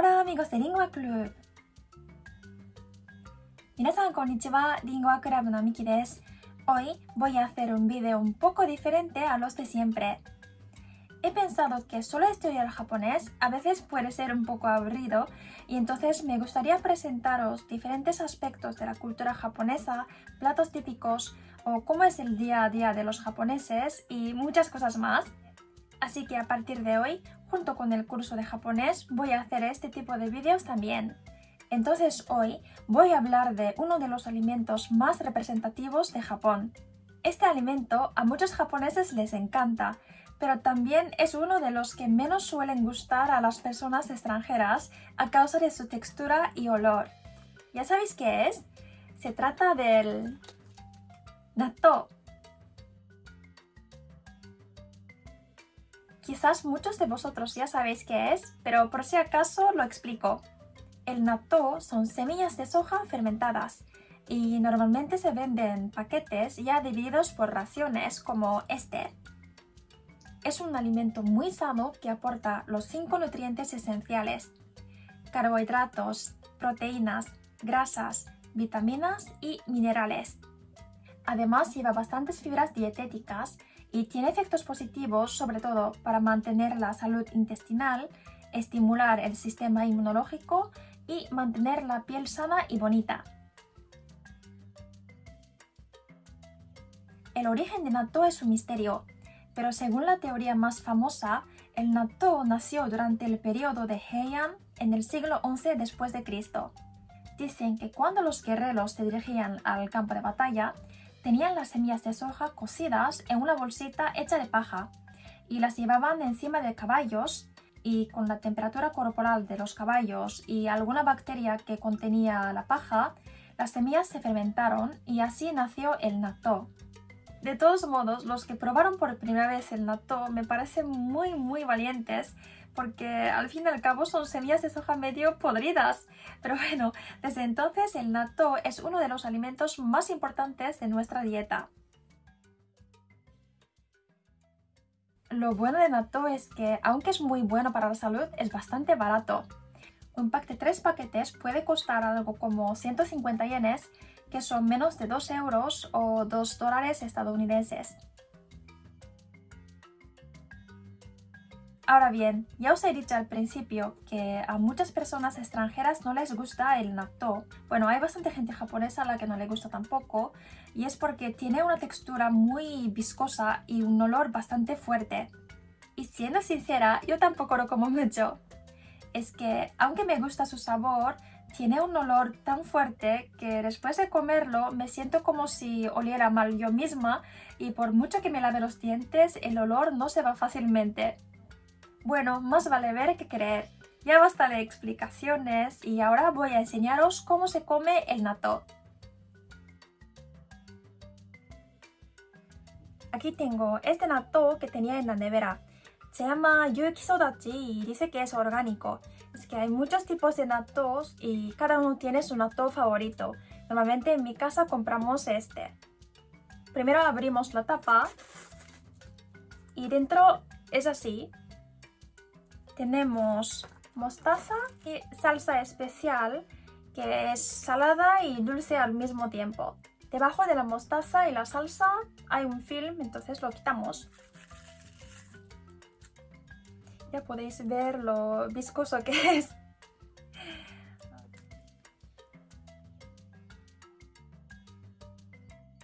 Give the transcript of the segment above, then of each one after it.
Hola amigos de Lingua Club 皆さんこんにちは、Lingua Club のミキです Hoy voy a hacer un video un poco diferente a los de siempre He pensado que solo estudiar japonés a veces puede ser un poco aburrido y entonces me gustaría presentaros diferentes aspectos de la cultura japonesa, platos típicos o cómo es el día a día de los japoneses y muchas cosas más. Así que a partir de hoy, junto con el curso de japonés, voy a hacer este tipo de vídeos también. Entonces hoy voy a hablar de uno de los alimentos más representativos de Japón. Este alimento a muchos japoneses les encanta, pero también es uno de los que menos suelen gustar a las personas extranjeras a causa de su textura y olor. ¿Ya sabéis qué es? Se trata del natto. Quizás muchos de vosotros ya sabéis qué es, pero por si acaso lo explico. El natto son semillas de soja fermentadas y normalmente se venden paquetes ya divididos por raciones como este. Es un alimento muy sano que aporta los cinco nutrientes esenciales, carbohidratos, proteínas, grasas, vitaminas y minerales. Además lleva bastantes fibras dietéticas y tiene efectos positivos sobre todo para mantener la salud intestinal, estimular el sistema inmunológico y mantener la piel sana y bonita. El origen de natto es un misterio, pero según la teoría más famosa, el natto nació durante el periodo de Heian en el siglo XI después de Cristo. Dicen que cuando los guerreros se dirigían al campo de batalla, tenían las semillas de soja cocidas en una bolsita hecha de paja y las llevaban encima de caballos y con la temperatura corporal de los caballos y alguna bacteria que contenía la paja, las semillas se fermentaron y así nació el natto. De todos modos, los que probaron por primera vez el natto me parecen muy muy valientes porque al fin y al cabo son semillas de soja medio podridas. Pero bueno, desde entonces el natto es uno de los alimentos más importantes de nuestra dieta. Lo bueno de natto es que, aunque es muy bueno para la salud, es bastante barato. Un pack de 3 paquetes puede costar algo como 150 yenes que son menos de 2 euros o 2 dólares estadounidenses. Ahora bien, ya os he dicho al principio que a muchas personas extranjeras no les gusta el natto. Bueno, hay bastante gente japonesa a la que no le gusta tampoco y es porque tiene una textura muy viscosa y un olor bastante fuerte. Y siendo sincera, yo tampoco lo como mucho. Es que, aunque me gusta su sabor, tiene un olor tan fuerte que después de comerlo me siento como si oliera mal yo misma y por mucho que me lave los dientes el olor no se va fácilmente. Bueno, más vale ver que creer. Ya basta de explicaciones y ahora voy a enseñaros cómo se come el natto. Aquí tengo este natto que tenía en la nevera. Se llama Yuki Sodachi y dice que es orgánico. Es que hay muchos tipos de nattos y cada uno tiene su natto favorito. Normalmente en mi casa compramos este. Primero abrimos la tapa y dentro es así. Tenemos mostaza y salsa especial que es salada y dulce al mismo tiempo. Debajo de la mostaza y la salsa hay un film, entonces lo quitamos. Ya podéis ver lo viscoso que es.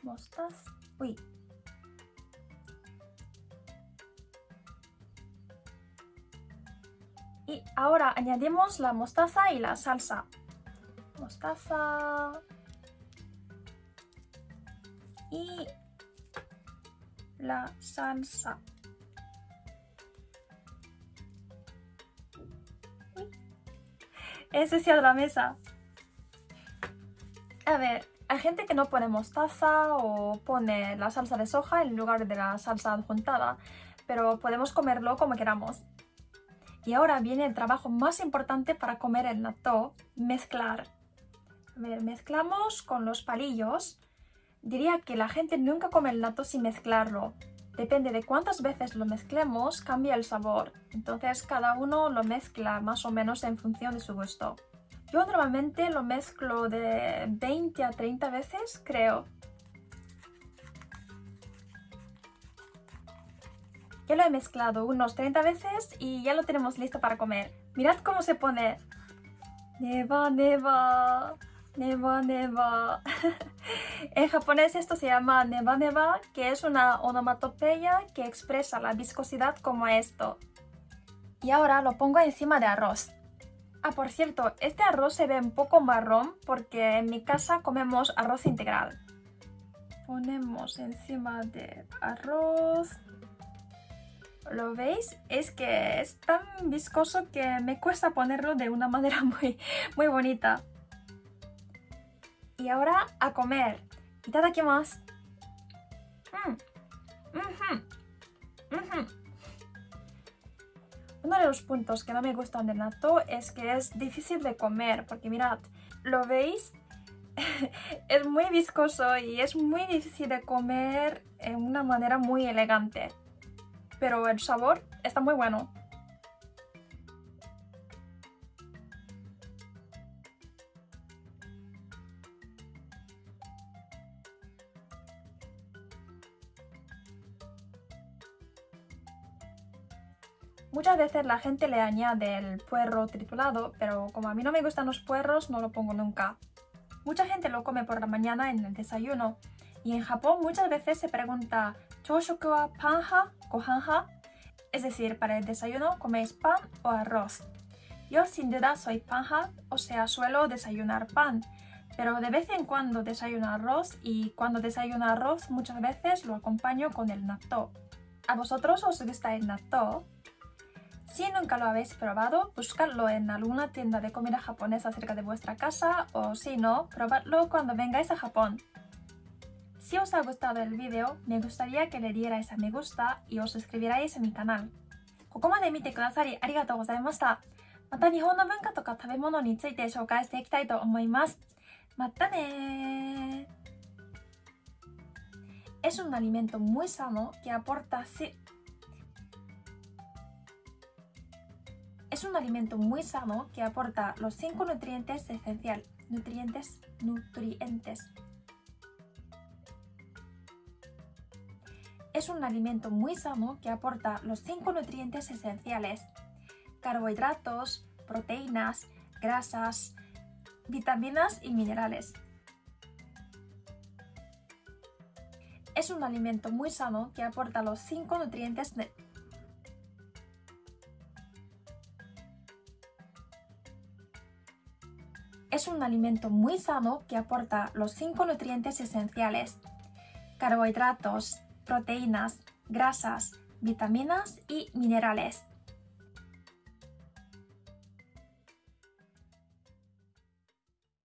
Mostaza. Uy. Y ahora añadimos la mostaza y la salsa. Mostaza. Y la salsa. He ensuciado la mesa. A ver, hay gente que no pone mostaza o pone la salsa de soja en lugar de la salsa adjuntada, pero podemos comerlo como queramos. Y ahora viene el trabajo más importante para comer el natto, mezclar. A ver, mezclamos con los palillos. Diría que la gente nunca come el natto sin mezclarlo. Depende de cuántas veces lo mezclemos, cambia el sabor. Entonces cada uno lo mezcla más o menos en función de su gusto. Yo normalmente lo mezclo de 20 a 30 veces, creo. Ya lo he mezclado unos 30 veces y ya lo tenemos listo para comer. Mirad cómo se pone. Neva, neva, neva, neva. en japonés esto se llama neva, neva, que es una onomatopeya que expresa la viscosidad como esto. Y ahora lo pongo encima de arroz. Ah, por cierto, este arroz se ve un poco marrón porque en mi casa comemos arroz integral. Ponemos encima de arroz. ¿Lo veis? Es que es tan viscoso que me cuesta ponerlo de una manera muy, muy bonita. Y ahora a comer. Itadakimasu. Mm. Uno de los puntos que no me gustan del natto es que es difícil de comer, porque mirad, ¿lo veis? es muy viscoso y es muy difícil de comer en una manera muy elegante. Pero el sabor está muy bueno. Muchas veces la gente le añade el puerro triturado, pero como a mí no me gustan los puerros, no lo pongo nunca. Mucha gente lo come por la mañana en el desayuno, y en Japón muchas veces se pregunta ¿Choshoku wa panja, gohanja? Es decir, para el desayuno coméis pan o arroz. Yo sin duda soy panja, o sea, suelo desayunar pan, pero de vez en cuando desayuno arroz y cuando desayuno arroz muchas veces lo acompaño con el natto. ¿A vosotros os gusta el natto? Si nunca lo habéis probado, buscadlo en alguna tienda de comida japonesa cerca de vuestra casa o si no, probadlo cuando vengáis a Japón. Si os ha gustado el vídeo, me gustaría que le dierais a me gusta y os suscribiráis a mi canal. ここまで見てくださりありがとうございました。また日本の文化とか食べ物について紹介していきたいと思います。またね Es un alimento muy sano que aporta Es un alimento muy sano que aporta los 5 nutrientes esenciales. Nutrientes, nutrientes. Es un alimento muy sano que aporta los 5 nutrientes esenciales. Carbohidratos, proteínas, grasas, vitaminas y minerales. Es un alimento muy sano que aporta los 5 nutrientes Es un alimento muy sano que aporta los 5 nutrientes esenciales, carbohidratos, proteínas, grasas, vitaminas y minerales.